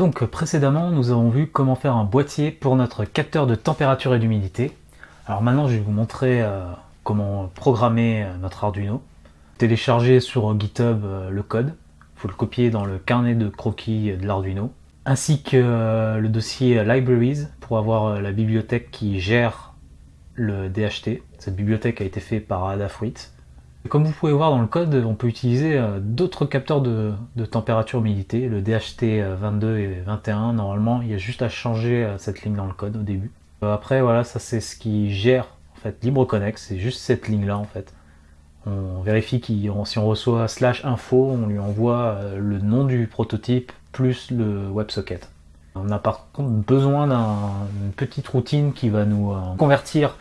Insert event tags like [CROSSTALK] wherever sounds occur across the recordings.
Donc précédemment, nous avons vu comment faire un boîtier pour notre capteur de température et d'humidité. Alors maintenant, je vais vous montrer euh, comment programmer euh, notre Arduino. Télécharger sur GitHub euh, le code, il faut le copier dans le carnet de croquis de l'Arduino, ainsi que le dossier Libraries pour avoir la bibliothèque qui gère le DHT. Cette bibliothèque a été faite par Adafruit. Comme vous pouvez voir dans le code, on peut utiliser euh, d'autres capteurs de, température humidité, le DHT 22 euh, et 21. Normalement, il y a juste à changer euh, cette ligne dans le code au début. Après, voilà, ça c'est ce qui gère en fait LibreConnect, c'est juste cette ligne-là en fait. On vérifie si on reçoit slash info, on lui envoie le nom du prototype plus le WebSocket. On a par contre besoin d'une petite routine qui va nous convertir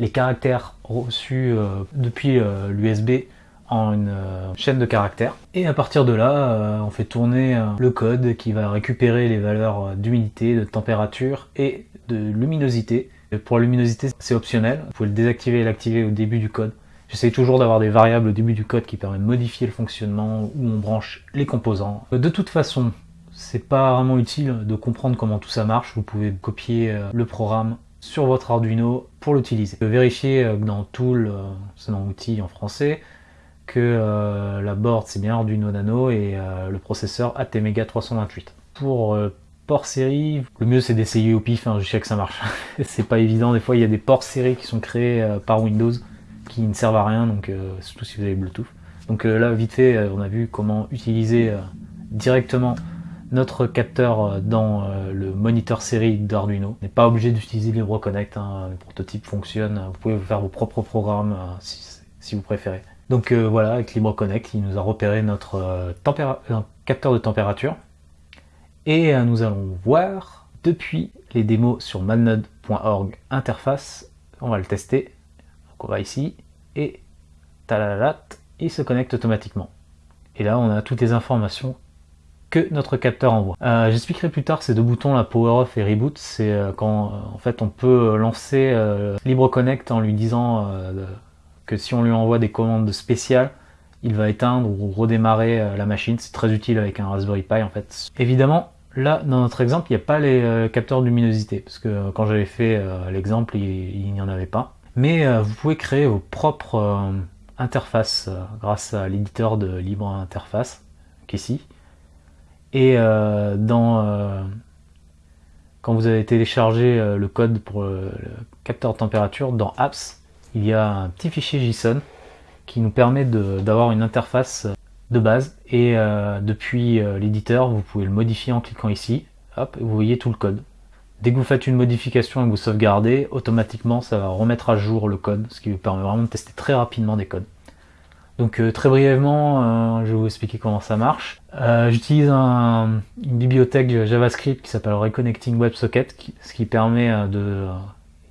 les caractères reçus euh, depuis euh, l'USB en une euh, chaîne de caractères. Et à partir de là, on fait tourner le code qui va récupérer les valeurs d'humidité, de température et de luminosité. pour la luminosité, c'est optionnel. Vous pouvez le désactiver et l'activer au début du code. J'essaie toujours d'avoir des variables au début du code qui permettent de modifier le fonctionnement où on branche les composants. De toute façon, c'est pas vraiment utile de comprendre comment tout ça marche. Vous pouvez copier le programme sur votre Arduino pour l'utiliser. Vérifiez euh, dans Tool, euh, c'est dans Outils en français, que euh, la board c'est bien Arduino Nano et le processeur ATmega 328. Pour port série, le mieux c'est d'essayer au pif hein, jusqu'à que ça marche. [LAUGHS] c'est pas évident, des fois il y a des ports série qui sont créés par Windows qui ne servent à rien, donc surtout si vous avez Bluetooth. Donc là vite fait, on a vu comment utiliser directement notre capteur euh, dans euh, le moniteur série d'Arduino. N'est pas obligé d'utiliser LibreConnect, hein. le prototype fonctionne, vous pouvez faire vos propres programmes euh, si, vous préférez. Donc voilà, avec LibreConnect, il nous a repéré notre capteur de température. Et nous allons voir depuis les démos sur madnode.org interface, on va le tester. Donc on va ici, et talalat, il se connecte automatiquement. Et là, on a toutes les informations que notre capteur envoie. Euh, j'expliquerai plus tard ces deux boutons, la power off et reboot, c'est euh, quand euh, en fait on peut lancer LibreConnect en lui disant que si on lui envoie des commandes spéciales, il va éteindre ou redémarrer la machine. C'est très utile avec un Raspberry Pi en fait. Évidemment, là dans notre exemple, il n'y a pas les capteurs de luminosité parce que quand j'avais fait l'exemple, il n'y en avait pas. Mais vous pouvez créer vos propres interfaces grâce à l'éditeur de Libre Interface, qui est ici. Et euh, dans, euh, quand vous avez téléchargé euh, le code pour le capteur de température, dans Apps, il y a un petit fichier JSON qui nous permet d'avoir une interface de base. Et depuis l'éditeur vous pouvez le modifier en cliquant ici. Hop, vous voyez tout le code. Dès que vous faites une modification et que vous sauvegardez automatiquement ça va remettre à jour le code ce qui vous permet vraiment de tester très rapidement des codes donc euh, très brièvement, euh, je vais vous expliquer comment ça marche. Euh, j'utilise une bibliothèque JavaScript qui s'appelle Reconnecting WebSocket, ce qui permet de...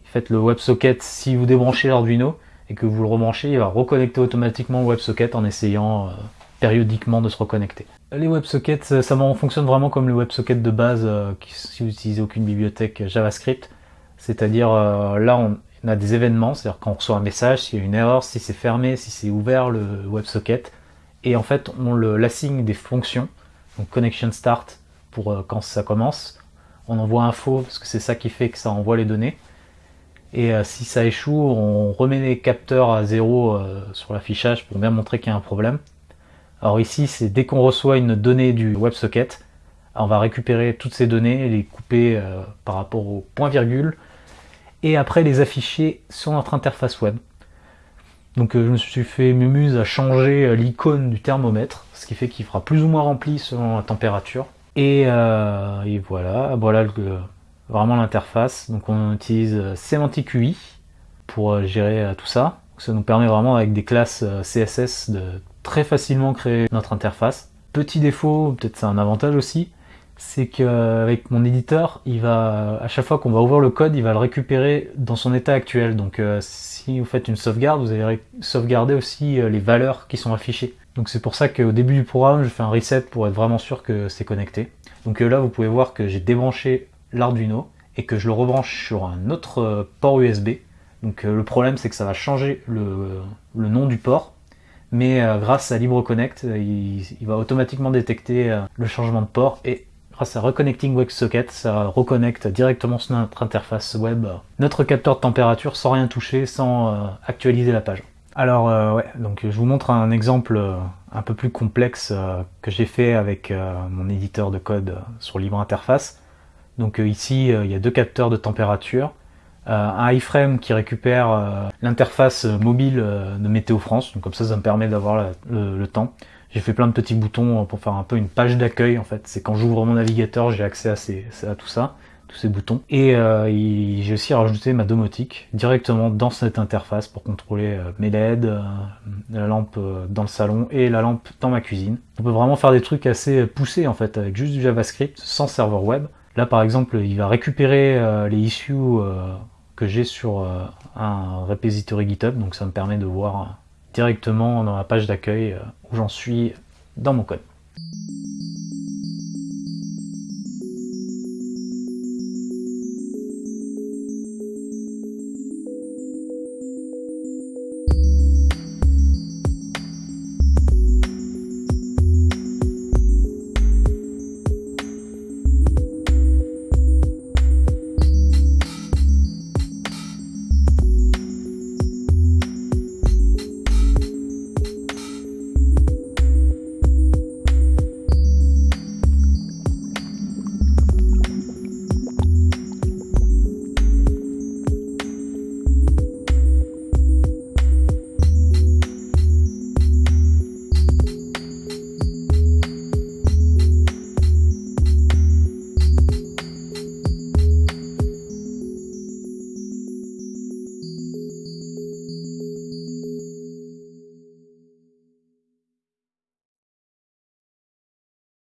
Faites le WebSocket, si vous débranchez l'Arduino et que vous le rebranchez, il va reconnecter automatiquement le WebSocket en essayant périodiquement de se reconnecter. Les WebSockets, ça fonctionne vraiment comme le WebSocket de base si vous n'utilisez aucune bibliothèque JavaScript. C'est-à-dire là, on, on a des événements, c'est-à-dire quand on reçoit un message, s'il y a une erreur, si c'est fermé, si c'est ouvert le WebSocket, et en fait on l'assigne des fonctions, donc connection start pour euh, quand ça commence, on envoie info parce que c'est ça qui fait que ça envoie les données, et euh, si ça échoue, on remet les capteurs à zéro euh, sur l'affichage pour bien montrer qu'il y a un problème. Alors ici, c'est dès qu'on reçoit une donnée du WebSocket, on va récupérer toutes ces données, les couper par rapport au point virgule, et après les afficher sur notre interface web. Donc euh, je me suis fait mumuse à changer euh, l'icône du thermomètre, ce qui fait qu'il fera plus ou moins rempli selon la température. Et, euh, voilà, voilà vraiment l'interface. Donc on utilise Semantic UI pour gérer tout ça. Ça nous permet vraiment avec des classes CSS de très facilement créer notre interface. Petit défaut, peut-être c'est un avantage aussi, c'est qu'avec mon éditeur, il va, à chaque fois qu'on va ouvrir le code, il va le récupérer dans son état actuel. Donc euh, si vous faites une sauvegarde, vous allez sauvegarder aussi euh, les valeurs qui sont affichées. Donc c'est pour ça qu'au début du programme, je fais un reset pour être vraiment sûr que c'est connecté. Donc euh, là, vous pouvez voir que j'ai débranché l'Arduino et que je le rebranche sur un autre port USB. Donc le problème, c'est que ça va changer le, nom du port. Mais grâce à LibreConnect, il, va automatiquement détecter le changement de port grâce à Reconnecting WebSocket, ça reconnecte directement sur notre interface web notre capteur de température sans rien toucher, sans actualiser la page. Alors ouais, donc je vous montre un exemple un peu plus complexe que j'ai fait avec mon éditeur de code sur Libre Interface. Donc ici, il y a deux capteurs de température. Euh, un iframe qui récupère euh, l'interface mobile euh, de Météo France, donc comme ça ça me permet d'avoir le, temps. J'ai fait plein de petits boutons pour faire un peu une page d'accueil en fait, c'est quand j'ouvre mon navigateur j'ai accès à, tout ça, tous ces boutons. Et j'ai aussi rajouté ma domotique directement dans cette interface pour contrôler mes LED, la lampe dans le salon et la lampe dans ma cuisine. On peut vraiment faire des trucs assez poussés en fait avec juste du JavaScript sans serveur web. Là par exemple il va récupérer les issues que j'ai sur euh, un repository GitHub, donc ça me permet de voir directement dans la page d'accueil euh, où j'en suis dans mon code.